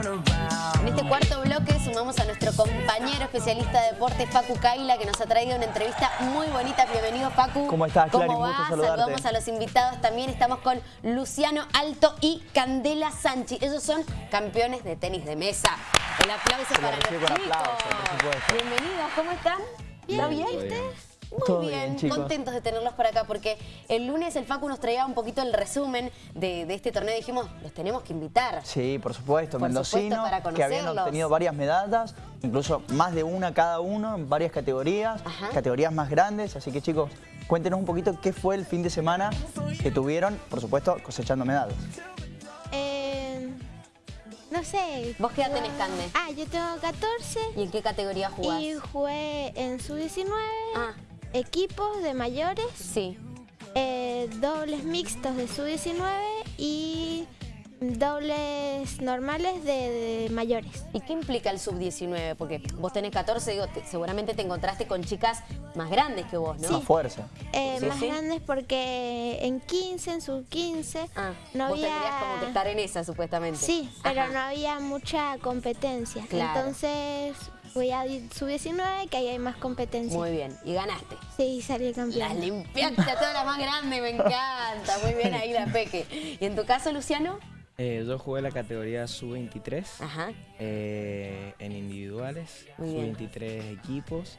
En este cuarto bloque sumamos a nuestro compañero especialista de deporte, Facu Kaila, que nos ha traído una entrevista muy bonita. Bienvenido, Facu. ¿Cómo estás, Clary? ¿Cómo va? Saludamos a los invitados. También estamos con Luciano Alto y Candela Sanchi. Ellos son campeones de tenis de mesa. El aplauso para los chicos. Bienvenidos, ¿cómo están? ¿Bien? bien? Muy bien, contentos de tenerlos por acá porque el lunes el Facu nos traía un poquito el resumen de, este torneo. Dijimos, los tenemos que invitar. Sí, por supuesto, mendocinos que habían obtenido varias medallas, incluso más de una cada uno en varias categorías, categorías más grandes. Así que chicos, cuéntenos un poquito qué fue el fin de semana que tuvieron, por supuesto, cosechando medallas. Eh, no sé. ¿Vos qué edad tenés, Cande? Ah, yo tengo 14. ¿Y en qué categoría jugás? Y jugué en su 19 Ah equipos de mayores. Sí. Eh, dobles mixtos de sub-19 y dobles normales de, mayores. ¿Y qué implica el sub-19? Porque vos tenés 14, digo, seguramente te encontraste con chicas más grandes que vos, ¿no? Sí. Más fuerza. Eh, más grandes porque en 15, en sub-15, ah, no vos había... tendrías como que estar en esa, supuestamente. Sí, pero no había mucha competencia. Entonces Fui a sub-19, que ahí hay más competencia. Muy bien. ¿Y ganaste? Sí, salí campeón. La limpiaste a toda la más grande, me encanta. Muy bien ahí la Peque. ¿Y en tu caso, Luciano? Eh, yo jugué la categoría sub-23 eh, en individuales, sub-23 equipos.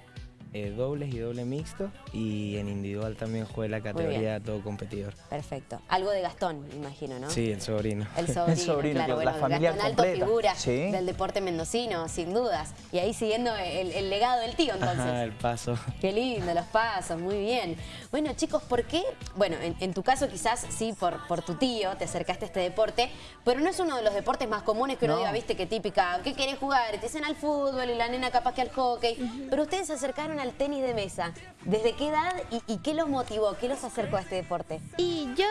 Eh, dobles y doble mixto y en individual también jugué la categoría todo competidor. Perfecto. Algo de Gastón, imagino, ¿no? Sí, el sobrino. El sobrino, claro. Bueno, la familia Gastón alto figura del deporte mendocino, sin dudas. Y ahí siguiendo el, legado del tío, entonces. Ajá, el paso. Qué lindo, los pasos, muy bien. Bueno, chicos, ¿por qué? Bueno, en, tu caso quizás sí por, por tu tío te acercaste a este deporte, pero no es uno de los deportes más comunes que uno diga, viste, que típica, ¿qué querés jugar? Te dicen al fútbol y la nena capaz que al hockey. Pero ustedes se acercaron al tenis de mesa. ¿Desde qué edad y, qué los motivó? ¿Qué los acercó a este deporte? Y yo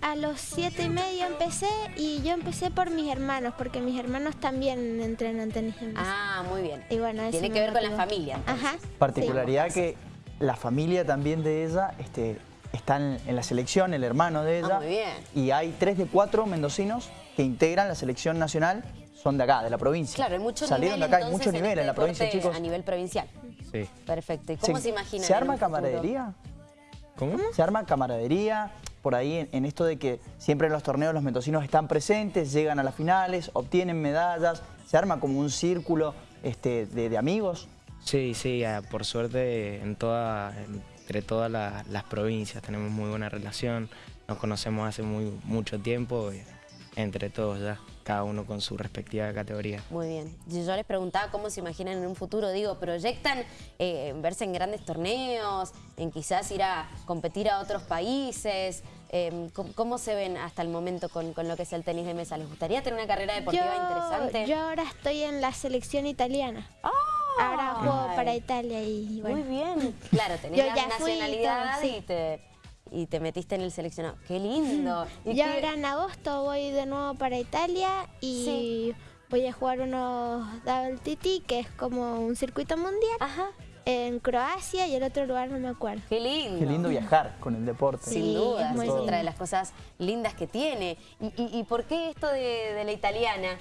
a los siete y medio empecé y yo empecé por mis hermanos, porque mis hermanos también entrenan tenis de mesa. Ah, muy bien. Y bueno, Tiene que ver con la familia. Ajá. Particularidad que la familia también de ella este, está en, la selección, el hermano de ella. Ah, muy bien. Y hay tres de cuatro mendocinos que integran la selección nacional, son de acá, de la provincia. Claro, hay mucho Salieron de acá, hay mucho nivel en, este la provincia, chicos. A nivel provincial. Sí. Perfecto. ¿Y cómo se, imagina? ¿Se arma camaradería? ¿Cómo? ¿Se arma camaradería? Por ahí en, esto de que siempre en los torneos los mendocinos están presentes, llegan a las finales, obtienen medallas, ¿se arma como un círculo este, de, amigos? Sí, sí, por suerte en toda, entre todas las provincias tenemos muy buena relación, nos conocemos hace muy, mucho tiempo, eh, entre todos ya cada uno con su respectiva categoría. Muy bien. Yo les preguntaba cómo se imaginan en un futuro, digo, ¿proyectan eh, verse en grandes torneos, en quizás ir a competir a otros países? Em, ¿cómo, se ven hasta el momento con, lo que es el tenis de mesa? ¿Les gustaría tener una carrera deportiva interesante? Yo ahora estoy en la selección italiana. ¡Ah! Ahora juego para Italia y bueno. Muy bien. Claro, tenés la nacionalidad y te y te metiste en el seleccionado. ¡Qué lindo! ¿Y ahora en agosto voy de nuevo para Italia y voy a jugar unos WTT, que es como un circuito mundial. En Croacia y el otro lugar no me acuerdo. Qué lindo. Qué lindo viajar con el deporte. Sin duda, es, otra de las cosas lindas que tiene. ¿Y, por qué esto de, la italiana?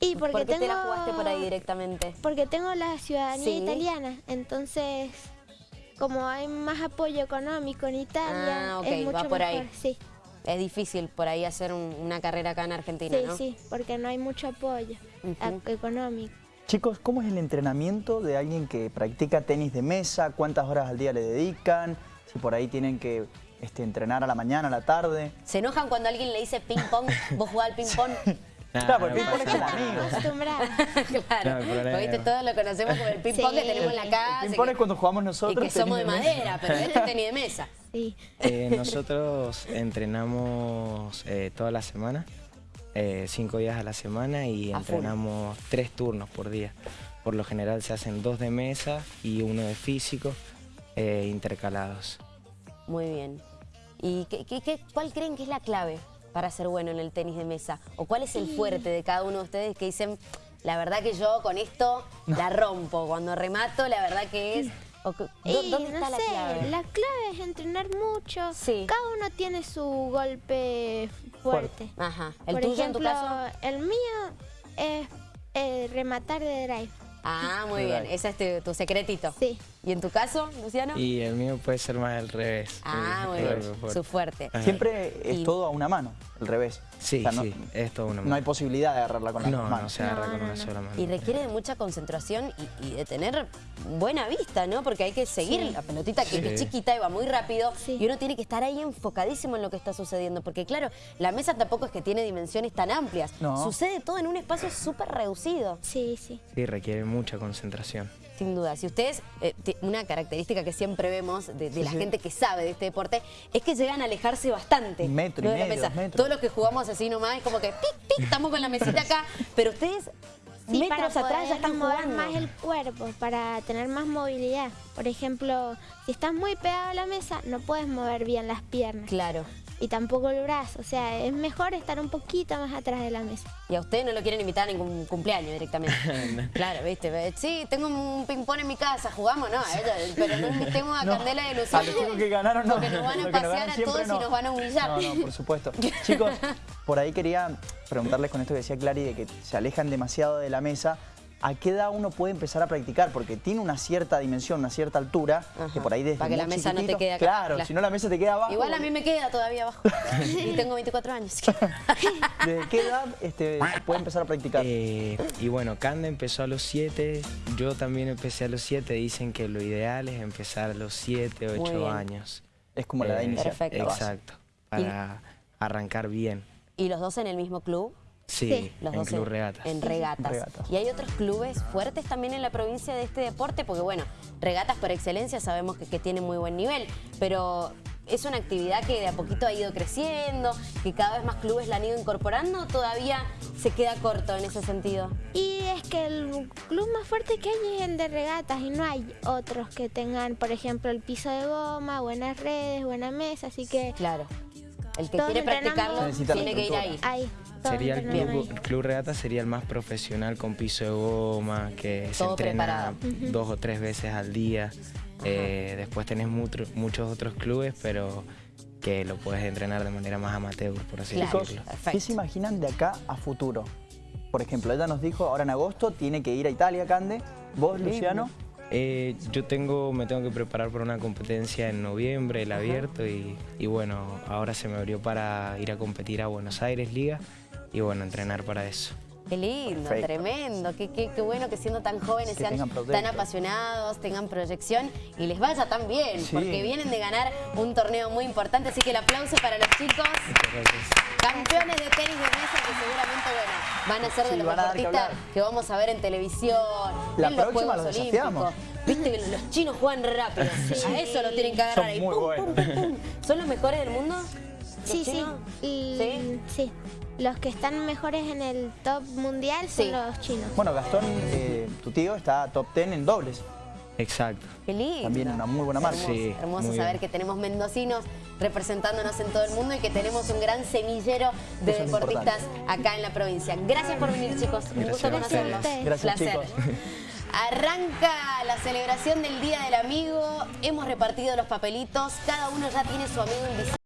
Y porque ¿Por qué te la jugaste por ahí directamente? Porque tengo la ciudadanía italiana, entonces como hay más apoyo económico en Italia, ah, es mucho va por mejor. ahí. Sí. Es difícil por ahí hacer una carrera acá en Argentina, sí, Sí, porque no hay mucho apoyo económico. Chicos, ¿cómo es el entrenamiento de alguien que practica tenis de mesa? ¿Cuántas horas al día le dedican? Si por ahí tienen que este, entrenar a la mañana, a la tarde. ¿Se enojan cuando alguien le dice ping pong? ¿Vos jugás al ping pong? claro, porque el ping-pong es amigo. claro, todos lo conocemos como el ping-pong que tenemos en la casa. El ping-pong es cuando jugamos nosotros. Y que somos de madera, pero este es tenis de mesa. Sí. Eh, nosotros entrenamos eh, toda la semana, eh, cinco días a la semana y entrenamos tres turnos por día. Por lo general se hacen dos de mesa y uno de físico intercalados. Muy bien. ¿Y qué, qué, cuál creen que es la clave para ser bueno en el tenis de mesa? ¿O cuál es el fuerte de cada uno de ustedes que dicen, la verdad que yo con esto la rompo, cuando remato la verdad que es... ¿Dónde está la clave? La clave es entrenar mucho. Cada uno tiene su golpe fuerte. Ajá. ¿El tuyo en tu caso? El mío es Eh, rematar de drive. Ah, muy bien. Ese es tu, secretito. Sí. ¿Y en tu caso, Luciano? Y el mío puede ser más al revés. Ah, muy bien. Su fuerte. Siempre es todo a una mano, el revés. Sí, sí, es todo una mano. No hay posibilidad de agarrarla con las no, manos. No, se agarra con una sola mano. Y requiere de mucha concentración y, de tener buena vista, ¿no? Porque hay que seguir la pelotita que, es chiquita y va muy rápido y uno tiene que estar ahí enfocadísimo en lo que está sucediendo. Porque claro, la mesa tampoco es que tiene dimensiones tan amplias. Sucede todo en un espacio súper reducido. Sí, sí. Sí, requiere mucha concentración. Sin duda. Si ustedes, eh, una característica que siempre vemos de, la gente que sabe de este deporte, es que llegan a alejarse bastante. Metro y medio, Todos los que jugamos así nomás, es como que estamos con la mesita acá, pero ustedes metros atrás ya están mover más el cuerpo, para tener más movilidad. Por ejemplo, si estás muy pegado a la mesa, no puedes mover bien las piernas. Claro y tampoco el brazo. O sea, es mejor estar un poquito más atrás de la mesa. Y a usted no lo quieren invitar a ningún cumpleaños directamente. Claro, viste. Sí, tengo un ping-pong en mi casa, jugamos, no, pero no invitemos a Candela de Luciano. A los que ganaron no. Porque nos van a pasear a todos y nos van a humillar. No, no, por supuesto. Chicos, por ahí quería preguntarles con esto que decía Clary de que se alejan demasiado de la mesa. ¿A qué edad uno puede empezar a practicar? Porque tiene una cierta dimensión, una cierta altura, que por ahí desde Para que la mesa no te quede acá. Claro, si no la mesa te queda abajo. Igual a mí me queda todavía abajo. y tengo 24 años. ¿Desde qué edad este, se puede empezar a practicar? Eh, y bueno, Cande empezó a los 7, yo también empecé a los 7. Dicen que lo ideal es empezar a los 7, 8 años. Es como la edad eh, inicial. Perfecto. Exacto, para arrancar bien. ¿Y los dos en el mismo club? Sí, los en dos Club Regatas. En regatas. ¿Y hay otros clubes fuertes también en la provincia de este deporte? Porque bueno, regatas por excelencia sabemos que, que tiene muy buen nivel, pero es una actividad que de a poquito ha ido creciendo, que cada vez más clubes la han ido incorporando, todavía se queda corto en ese sentido. Y es que el club más fuerte que hay es el de regatas y no hay otros que tengan, por ejemplo, el piso de goma, buenas redes, buena mesa, así que... Claro, el que quiere practicarlo tiene que ir ahí. ahí sería el club, regata sería el más profesional con piso de goma, que se entrena dos o tres veces al día. Eh, después tenés muchos otros clubes, pero que lo puedes entrenar de manera más amateur, por así decirlo. ¿Qué se imaginan de acá a futuro? Por ejemplo, ella nos dijo, ahora en agosto tiene que ir a Italia, Cande. ¿Vos, Luciano? Eh, yo tengo, me tengo que preparar para una competencia en noviembre, el abierto, y, y, bueno, ahora se me abrió para ir a competir a Buenos Aires Liga y bueno, entrenar para eso. Qué lindo, tremendo, qué, qué, qué, bueno que siendo tan jóvenes sean tan apasionados, tengan proyección y les vaya tan bien, porque vienen de ganar un torneo muy importante, así que el aplauso para los chicos. Campeones de tenis de mesa que seguramente, bueno, van a ser de los deportistas que, vamos a ver en televisión, La en los Juegos Olímpicos. Viste que los chinos juegan rápido, a eso lo tienen que agarrar Son ahí. Muy buenos. ¿Son los mejores del mundo? Sí, sí. ¿Sí? Sí. Los que están mejores en el top mundial son los chinos. Bueno, Gastón, eh, tu tío, está top 10 en dobles. Exacto. Qué lindo. También una muy buena marca. Hermoso, hermoso saber que tenemos mendocinos representándonos en todo el mundo y que tenemos un gran semillero de deportistas acá en la provincia. Gracias por venir, chicos. un gusto conocerlos. Gracias, Placer. chicos. Arranca la celebración del Día del Amigo. Hemos repartido los papelitos. Cada uno ya tiene su amigo invisible.